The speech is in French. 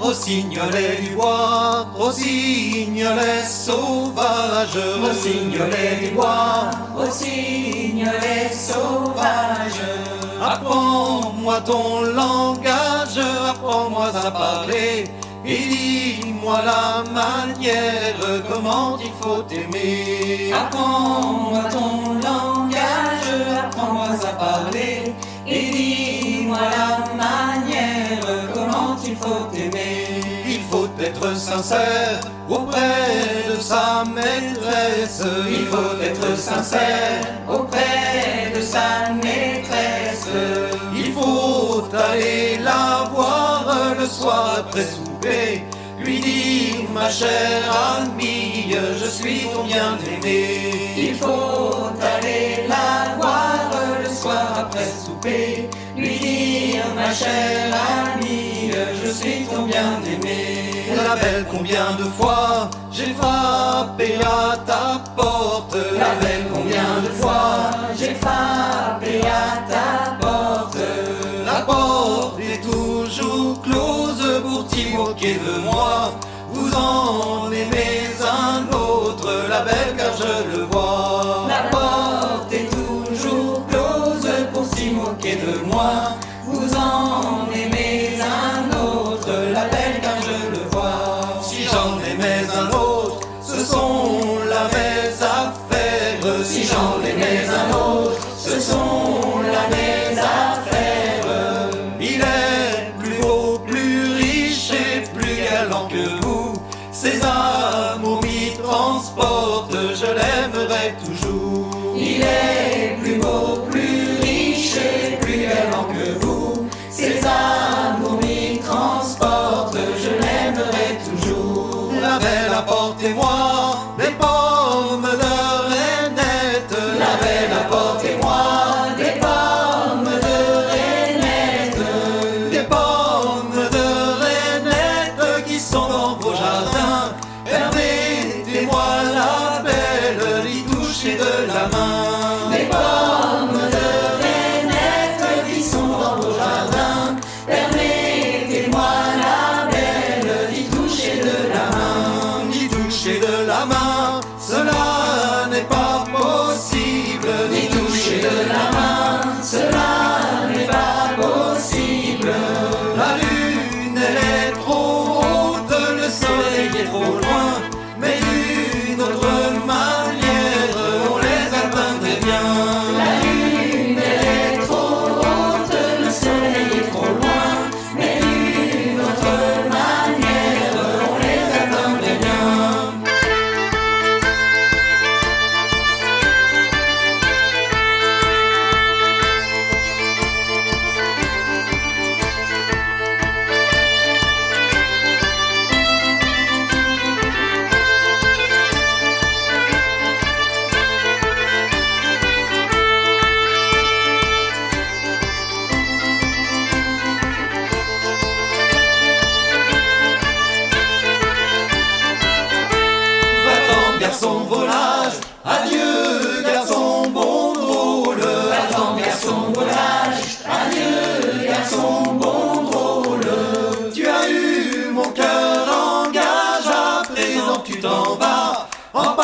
Rossignolet du bois, rossignolet sauvage, Rossignolet du bois, rossignolet sauvage. Apprends-moi ton langage, apprends-moi à parler, et dis-moi la manière, comment il faut aimer. Apprends-moi ton langage, apprends-moi à parler, et dis-moi la manière, il faut aimer. Il faut être sincère auprès de sa maîtresse. Il faut être sincère auprès de sa maîtresse. Il faut aller la voir le soir après souper. Lui dire, ma chère amie, je suis ton bien-aimé. Il faut aller la voir le soir après souper. Lui dire, ma chère amie, je suis ton bien-aimé. La belle, combien de fois j'ai frappé à ta porte. La belle, combien de fois j'ai frappé à ta porte. La porte est toujours close pour t'y moquer de moi. Vous en aimez un autre, Il est plus beau, plus riche et plus galant que vous. Ses amours m'y transportent, je l'aimerai toujours. Il est Adieu, garçon, bon drôle. Attends, garçon, volage. Adieu, garçon, bon drôle. Tu as eu mon cœur en gage, à présent tu t'en vas. En